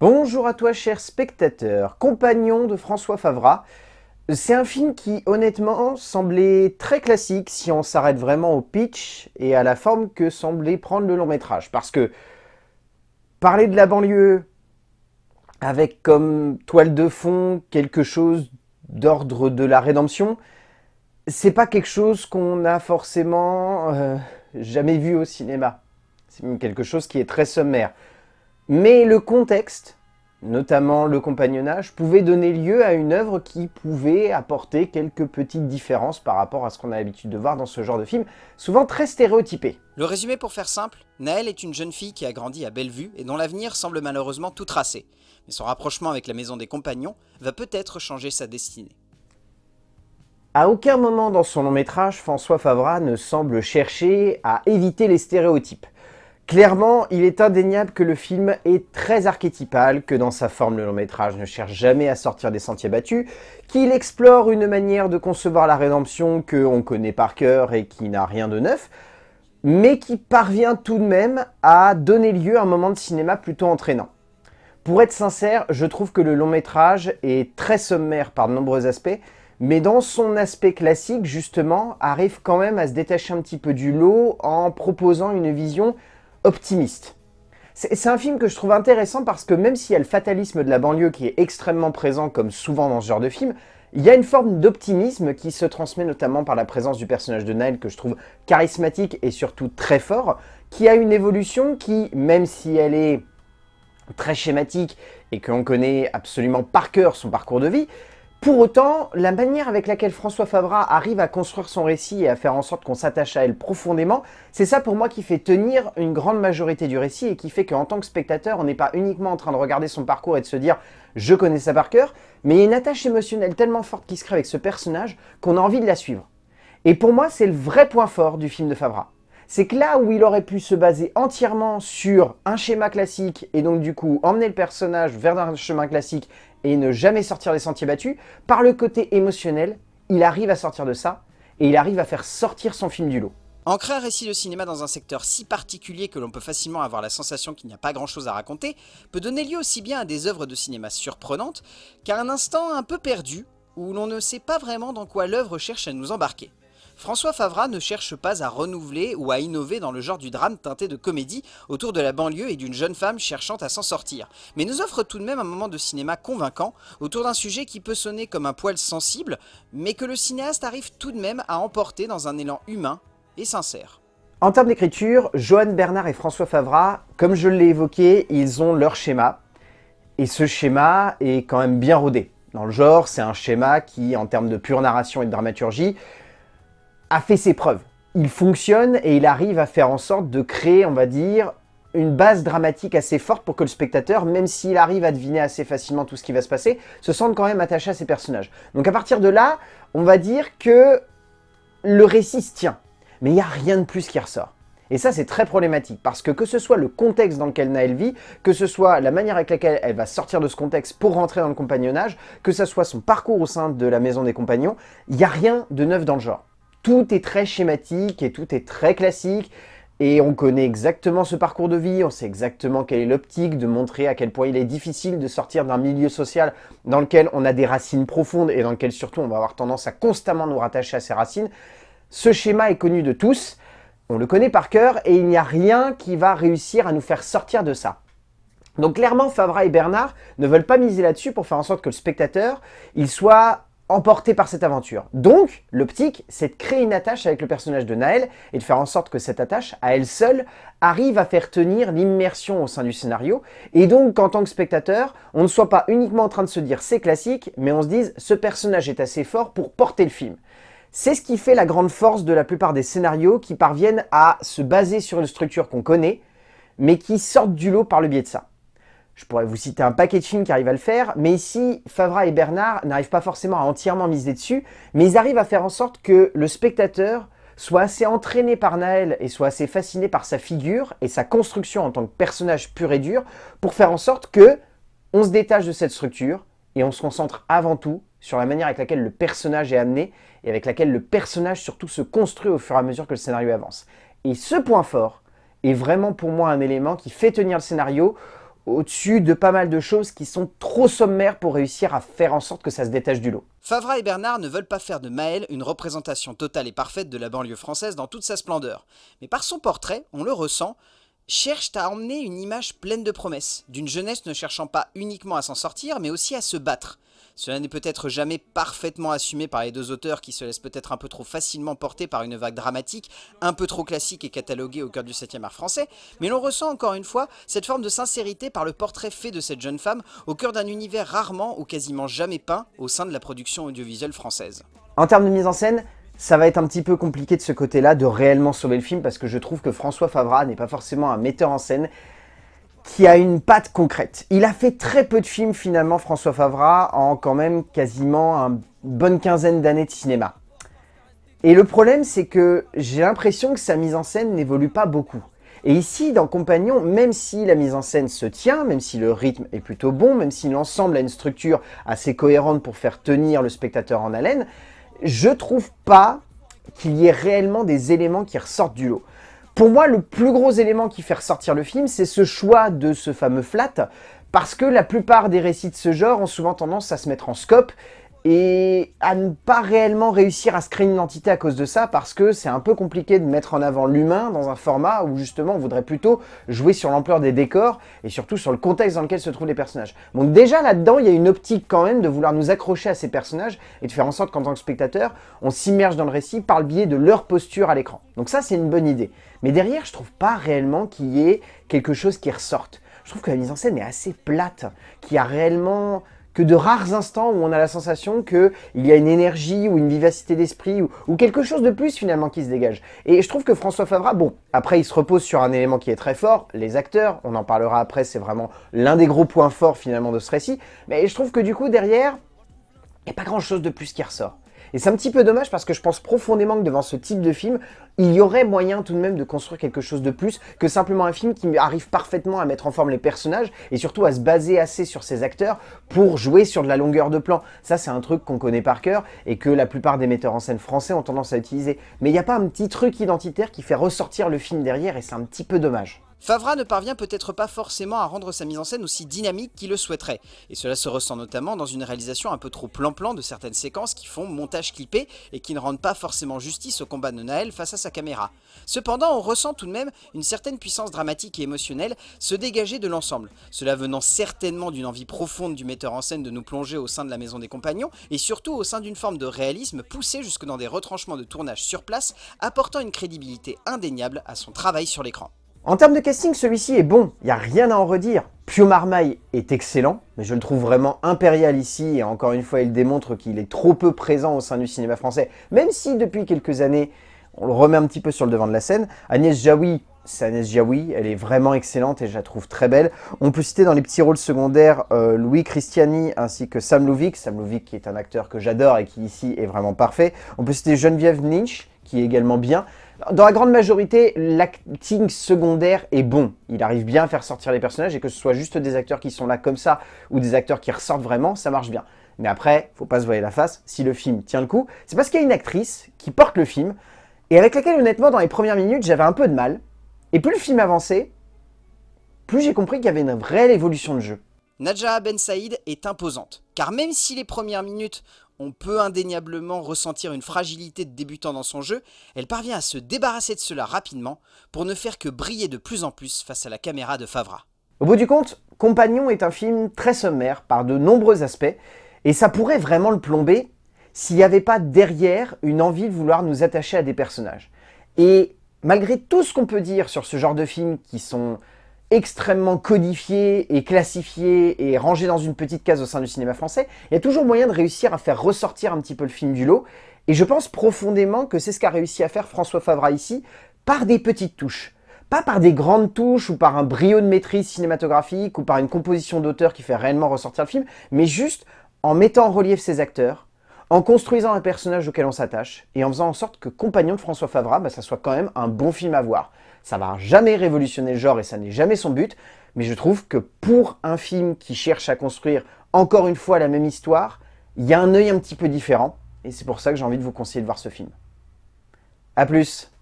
Bonjour à toi cher spectateur, compagnon de François Favra. C'est un film qui honnêtement semblait très classique si on s'arrête vraiment au pitch et à la forme que semblait prendre le long métrage. Parce que parler de la banlieue avec comme toile de fond quelque chose d'ordre de la rédemption, c'est pas quelque chose qu'on a forcément euh, jamais vu au cinéma. C'est quelque chose qui est très sommaire. Mais le contexte, notamment le compagnonnage, pouvait donner lieu à une œuvre qui pouvait apporter quelques petites différences par rapport à ce qu'on a l'habitude de voir dans ce genre de film, souvent très stéréotypé. Le résumé pour faire simple, Naël est une jeune fille qui a grandi à Bellevue et dont l'avenir semble malheureusement tout tracé. Mais son rapprochement avec la maison des compagnons va peut-être changer sa destinée. À aucun moment dans son long métrage, François Favra ne semble chercher à éviter les stéréotypes. Clairement, il est indéniable que le film est très archétypal, que dans sa forme le long métrage ne cherche jamais à sortir des sentiers battus, qu'il explore une manière de concevoir la rédemption que on connaît par cœur et qui n'a rien de neuf, mais qui parvient tout de même à donner lieu à un moment de cinéma plutôt entraînant. Pour être sincère, je trouve que le long métrage est très sommaire par de nombreux aspects, mais dans son aspect classique, justement, arrive quand même à se détacher un petit peu du lot en proposant une vision optimiste. C'est un film que je trouve intéressant parce que même s'il y a le fatalisme de la banlieue qui est extrêmement présent comme souvent dans ce genre de film, il y a une forme d'optimisme qui se transmet notamment par la présence du personnage de Nile que je trouve charismatique et surtout très fort, qui a une évolution qui, même si elle est très schématique et qu'on connaît absolument par cœur son parcours de vie, pour autant, la manière avec laquelle François Favra arrive à construire son récit et à faire en sorte qu'on s'attache à elle profondément, c'est ça pour moi qui fait tenir une grande majorité du récit et qui fait qu'en tant que spectateur, on n'est pas uniquement en train de regarder son parcours et de se dire « je connais ça par cœur », mais il y a une attache émotionnelle tellement forte qui se crée avec ce personnage qu'on a envie de la suivre. Et pour moi, c'est le vrai point fort du film de Favra c'est que là où il aurait pu se baser entièrement sur un schéma classique et donc du coup emmener le personnage vers un chemin classique et ne jamais sortir des sentiers battus, par le côté émotionnel, il arrive à sortir de ça et il arrive à faire sortir son film du lot. Ancrer un récit de cinéma dans un secteur si particulier que l'on peut facilement avoir la sensation qu'il n'y a pas grand chose à raconter, peut donner lieu aussi bien à des œuvres de cinéma surprenantes qu'à un instant un peu perdu, où l'on ne sait pas vraiment dans quoi l'œuvre cherche à nous embarquer. François Favra ne cherche pas à renouveler ou à innover dans le genre du drame teinté de comédie autour de la banlieue et d'une jeune femme cherchant à s'en sortir, mais nous offre tout de même un moment de cinéma convaincant autour d'un sujet qui peut sonner comme un poil sensible, mais que le cinéaste arrive tout de même à emporter dans un élan humain et sincère. En termes d'écriture, Johan Bernard et François Favra, comme je l'ai évoqué, ils ont leur schéma, et ce schéma est quand même bien rodé. Dans le genre, c'est un schéma qui, en termes de pure narration et de dramaturgie, a fait ses preuves. Il fonctionne et il arrive à faire en sorte de créer, on va dire, une base dramatique assez forte pour que le spectateur, même s'il arrive à deviner assez facilement tout ce qui va se passer, se sente quand même attaché à ses personnages. Donc à partir de là, on va dire que le récit se tient. Mais il n'y a rien de plus qui ressort. Et ça, c'est très problématique, parce que que ce soit le contexte dans lequel Naël vit, que ce soit la manière avec laquelle elle va sortir de ce contexte pour rentrer dans le compagnonnage, que ce soit son parcours au sein de la maison des compagnons, il n'y a rien de neuf dans le genre tout est très schématique et tout est très classique. Et on connaît exactement ce parcours de vie, on sait exactement quelle est l'optique, de montrer à quel point il est difficile de sortir d'un milieu social dans lequel on a des racines profondes et dans lequel surtout on va avoir tendance à constamment nous rattacher à ces racines. Ce schéma est connu de tous, on le connaît par cœur et il n'y a rien qui va réussir à nous faire sortir de ça. Donc clairement, Favra et Bernard ne veulent pas miser là-dessus pour faire en sorte que le spectateur il soit emporté par cette aventure. Donc, l'optique, c'est de créer une attache avec le personnage de Naël et de faire en sorte que cette attache, à elle seule, arrive à faire tenir l'immersion au sein du scénario et donc qu'en tant que spectateur, on ne soit pas uniquement en train de se dire c'est classique, mais on se dise ce personnage est assez fort pour porter le film. C'est ce qui fait la grande force de la plupart des scénarios qui parviennent à se baser sur une structure qu'on connaît, mais qui sortent du lot par le biais de ça. Je pourrais vous citer un paquet de films qui arrivent à le faire, mais ici, Favra et Bernard n'arrivent pas forcément à entièrement miser dessus, mais ils arrivent à faire en sorte que le spectateur soit assez entraîné par Naël et soit assez fasciné par sa figure et sa construction en tant que personnage pur et dur pour faire en sorte que on se détache de cette structure et on se concentre avant tout sur la manière avec laquelle le personnage est amené et avec laquelle le personnage surtout se construit au fur et à mesure que le scénario avance. Et ce point fort est vraiment pour moi un élément qui fait tenir le scénario au-dessus de pas mal de choses qui sont trop sommaires pour réussir à faire en sorte que ça se détache du lot. Favra et Bernard ne veulent pas faire de Maël une représentation totale et parfaite de la banlieue française dans toute sa splendeur. Mais par son portrait, on le ressent, cherche à emmener une image pleine de promesses, d'une jeunesse ne cherchant pas uniquement à s'en sortir, mais aussi à se battre. Cela n'est peut-être jamais parfaitement assumé par les deux auteurs qui se laissent peut-être un peu trop facilement porter par une vague dramatique, un peu trop classique et cataloguée au cœur du 7e art français, mais l'on ressent encore une fois cette forme de sincérité par le portrait fait de cette jeune femme au cœur d'un univers rarement ou quasiment jamais peint au sein de la production audiovisuelle française. En termes de mise en scène, ça va être un petit peu compliqué de ce côté-là de réellement sauver le film parce que je trouve que François Favra n'est pas forcément un metteur en scène qui a une patte concrète. Il a fait très peu de films finalement, François Favra, en quand même quasiment une bonne quinzaine d'années de cinéma. Et le problème, c'est que j'ai l'impression que sa mise en scène n'évolue pas beaucoup. Et ici, dans Compagnon, même si la mise en scène se tient, même si le rythme est plutôt bon, même si l'ensemble a une structure assez cohérente pour faire tenir le spectateur en haleine, je trouve pas qu'il y ait réellement des éléments qui ressortent du lot. Pour moi, le plus gros élément qui fait ressortir le film, c'est ce choix de ce fameux flat, parce que la plupart des récits de ce genre ont souvent tendance à se mettre en scope et à ne pas réellement réussir à se créer une identité à cause de ça parce que c'est un peu compliqué de mettre en avant l'humain dans un format où justement on voudrait plutôt jouer sur l'ampleur des décors et surtout sur le contexte dans lequel se trouvent les personnages. Donc déjà là-dedans, il y a une optique quand même de vouloir nous accrocher à ces personnages et de faire en sorte qu'en tant que spectateur, on s'immerge dans le récit par le biais de leur posture à l'écran. Donc ça, c'est une bonne idée. Mais derrière, je trouve pas réellement qu'il y ait quelque chose qui ressorte. Je trouve que la mise en scène est assez plate, qu'il y a réellement que de rares instants où on a la sensation qu'il y a une énergie ou une vivacité d'esprit ou, quelque chose de plus finalement qui se dégage. Et je trouve que François Favra, bon, après il se repose sur un élément qui est très fort, les acteurs, on en parlera après, c'est vraiment l'un des gros points forts finalement de ce récit, mais je trouve que du coup derrière, il n'y a pas grand chose de plus qui ressort. Et c'est un petit peu dommage parce que je pense profondément que devant ce type de film, il y aurait moyen tout de même de construire quelque chose de plus que simplement un film qui arrive parfaitement à mettre en forme les personnages et surtout à se baser assez sur ses acteurs pour jouer sur de la longueur de plan. Ça, c'est un truc qu'on connaît par cœur et que la plupart des metteurs en scène français ont tendance à utiliser. Mais il n'y a pas un petit truc identitaire qui fait ressortir le film derrière et c'est un petit peu dommage. Favra ne parvient peut-être pas forcément à rendre sa mise en scène aussi dynamique qu'il le souhaiterait, et cela se ressent notamment dans une réalisation un peu trop plan-plan de certaines séquences qui font montage clippé et qui ne rendent pas forcément justice au combat de Naël face à sa caméra. Cependant, on ressent tout de même une certaine puissance dramatique et émotionnelle se dégager de l'ensemble, cela venant certainement d'une envie profonde du metteur en scène de nous plonger au sein de la maison des compagnons, et surtout au sein d'une forme de réalisme poussé jusque dans des retranchements de tournage sur place, apportant une crédibilité indéniable à son travail sur l'écran. En termes de casting, celui-ci est bon, il n'y a rien à en redire. Pio Marmaille est excellent, mais je le trouve vraiment impérial ici, et encore une fois, il démontre qu'il est trop peu présent au sein du cinéma français, même si depuis quelques années, on le remet un petit peu sur le devant de la scène. Agnès Jaoui, c'est Agnès Jaoui, elle est vraiment excellente et je la trouve très belle. On peut citer dans les petits rôles secondaires euh, Louis Christiani ainsi que Sam Louvik, Sam Louvik qui est un acteur que j'adore et qui ici est vraiment parfait. On peut citer Geneviève Lynch, qui est également bien. Dans la grande majorité, l'acting secondaire est bon. Il arrive bien à faire sortir les personnages et que ce soit juste des acteurs qui sont là comme ça ou des acteurs qui ressortent vraiment, ça marche bien. Mais après, faut pas se voiler la face, si le film tient le coup, c'est parce qu'il y a une actrice qui porte le film et avec laquelle honnêtement dans les premières minutes j'avais un peu de mal. Et plus le film avançait, plus j'ai compris qu'il y avait une réelle évolution de jeu. Nadja Ben Saïd est imposante, car même si les premières minutes on peut indéniablement ressentir une fragilité de débutant dans son jeu, elle parvient à se débarrasser de cela rapidement pour ne faire que briller de plus en plus face à la caméra de Favra. Au bout du compte, Compagnon est un film très sommaire par de nombreux aspects, et ça pourrait vraiment le plomber s'il n'y avait pas derrière une envie de vouloir nous attacher à des personnages. Et malgré tout ce qu'on peut dire sur ce genre de films qui sont extrêmement codifié et classifié et rangé dans une petite case au sein du cinéma français, il y a toujours moyen de réussir à faire ressortir un petit peu le film du lot. Et je pense profondément que c'est ce qu'a réussi à faire François Favra ici, par des petites touches. Pas par des grandes touches ou par un brio de maîtrise cinématographique ou par une composition d'auteur qui fait réellement ressortir le film, mais juste en mettant en relief ses acteurs, en construisant un personnage auquel on s'attache et en faisant en sorte que Compagnon de François Favra, bah, ça soit quand même un bon film à voir. Ça va jamais révolutionner le genre et ça n'est jamais son but, mais je trouve que pour un film qui cherche à construire encore une fois la même histoire, il y a un œil un petit peu différent, et c'est pour ça que j'ai envie de vous conseiller de voir ce film. A plus